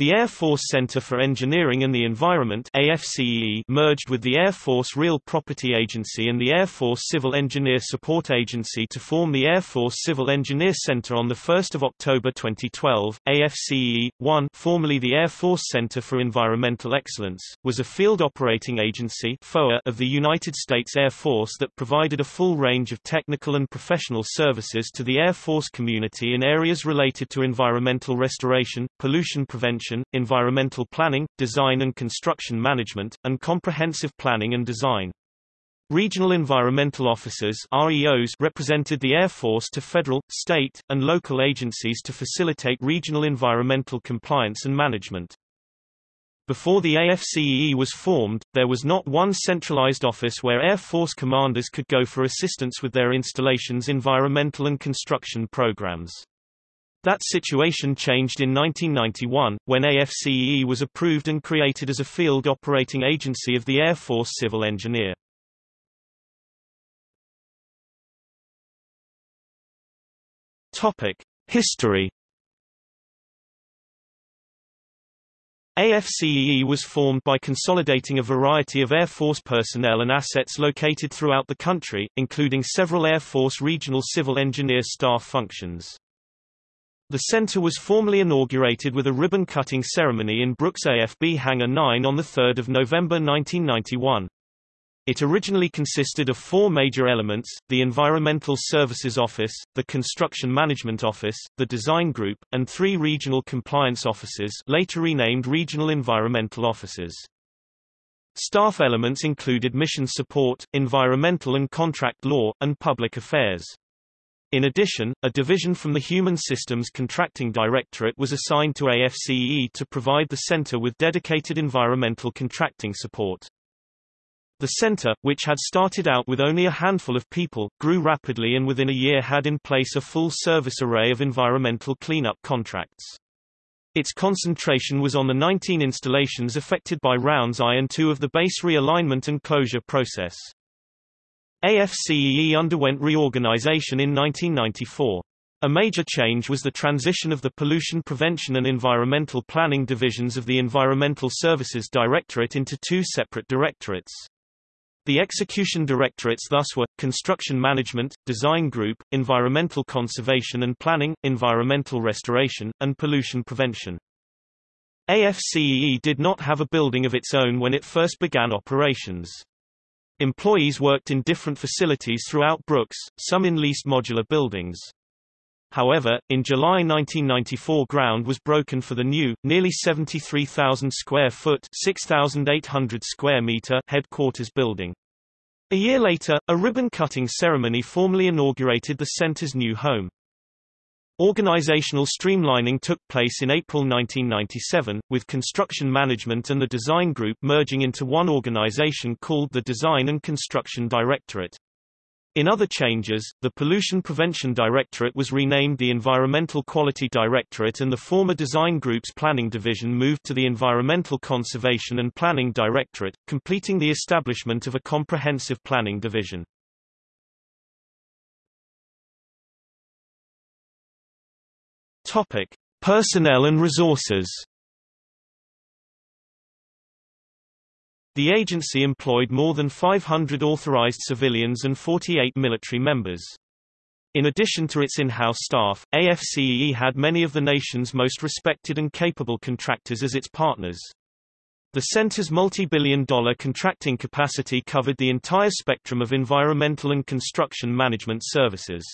The Air Force Center for Engineering and the Environment AFCEE merged with the Air Force Real Property Agency and the Air Force Civil Engineer Support Agency to form the Air Force Civil Engineer Center on 1 October 2012. AFCE-1 formerly the Air Force Center for Environmental Excellence, was a field operating agency FOA of the United States Air Force that provided a full range of technical and professional services to the Air Force community in areas related to environmental restoration, pollution prevention environmental planning, design and construction management, and comprehensive planning and design. Regional Environmental Officers REOs represented the Air Force to federal, state, and local agencies to facilitate regional environmental compliance and management. Before the AFCEE was formed, there was not one centralized office where Air Force commanders could go for assistance with their installations environmental and construction programs. That situation changed in 1991, when AFCEE was approved and created as a field operating agency of the Air Force Civil Engineer. History AFCEE was formed by consolidating a variety of Air Force personnel and assets located throughout the country, including several Air Force regional civil engineer staff functions. The center was formally inaugurated with a ribbon-cutting ceremony in Brooks AFB Hangar 9 on 3 November 1991. It originally consisted of four major elements, the Environmental Services Office, the Construction Management Office, the Design Group, and three regional compliance offices later renamed Regional Environmental Offices. Staff elements included mission support, environmental and contract law, and public affairs. In addition, a division from the Human Systems Contracting Directorate was assigned to AFCEE to provide the center with dedicated environmental contracting support. The center, which had started out with only a handful of people, grew rapidly and within a year had in place a full-service array of environmental cleanup contracts. Its concentration was on the 19 installations affected by rounds I and II of the base realignment and closure process. AFCEE underwent reorganization in 1994. A major change was the transition of the Pollution Prevention and Environmental Planning divisions of the Environmental Services Directorate into two separate directorates. The execution directorates thus were, Construction Management, Design Group, Environmental Conservation and Planning, Environmental Restoration, and Pollution Prevention. AFCEE did not have a building of its own when it first began operations. Employees worked in different facilities throughout Brooks, some in leased modular buildings. However, in July 1994 ground was broken for the new, nearly 73,000 square foot 6,800 square meter headquarters building. A year later, a ribbon-cutting ceremony formally inaugurated the center's new home. Organizational streamlining took place in April 1997, with construction management and the design group merging into one organization called the Design and Construction Directorate. In other changes, the Pollution Prevention Directorate was renamed the Environmental Quality Directorate and the former Design Group's Planning Division moved to the Environmental Conservation and Planning Directorate, completing the establishment of a comprehensive planning division. Topic: Personnel and resources. The agency employed more than 500 authorized civilians and 48 military members. In addition to its in-house staff, AFCEE had many of the nation's most respected and capable contractors as its partners. The center's multi-billion dollar contracting capacity covered the entire spectrum of environmental and construction management services.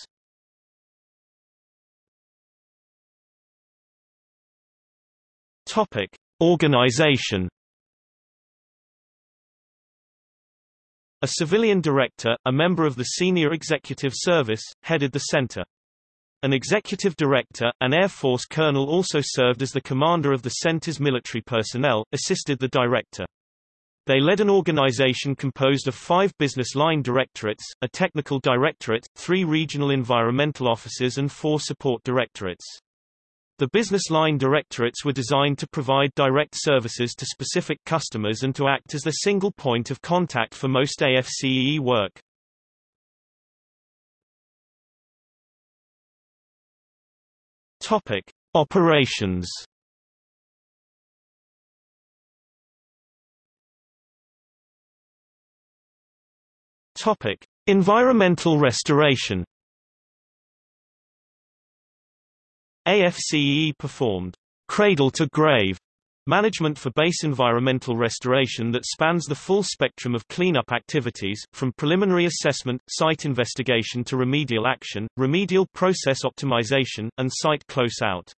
Topic: Organization. A civilian director, a member of the Senior Executive Service, headed the center. An executive director, an Air Force colonel also served as the commander of the center's military personnel, assisted the director. They led an organization composed of five business line directorates, a technical directorate, three regional environmental offices and four support directorates. The business line directorates were designed to provide direct services to specific customers and to act as the single point of contact for most AFCEE work. Topic: Operations. Topic: Environmental restoration. AFCEE performed cradle to grave Management for base environmental restoration that spans the full spectrum of cleanup activities, from preliminary assessment, site investigation to remedial action, remedial process optimization, and site close-out.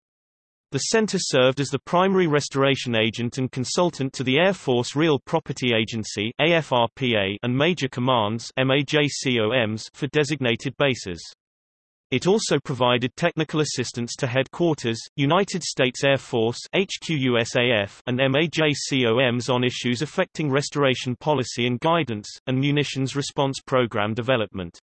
The center served as the primary restoration agent and consultant to the Air Force Real Property Agency AFRPA and major commands MAJCOMs for designated bases. It also provided technical assistance to Headquarters, United States Air Force HQUSAF, and MAJCOMs on issues affecting restoration policy and guidance, and munitions response program development.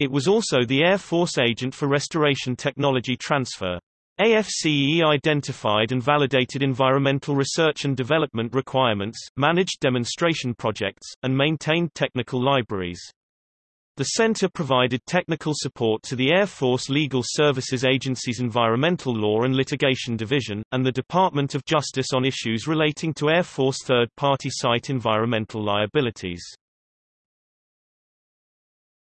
It was also the Air Force agent for restoration technology transfer. AFCEE identified and validated environmental research and development requirements, managed demonstration projects, and maintained technical libraries. The center provided technical support to the Air Force Legal Services Agency's Environmental Law and Litigation Division, and the Department of Justice on issues relating to Air Force third-party site environmental liabilities.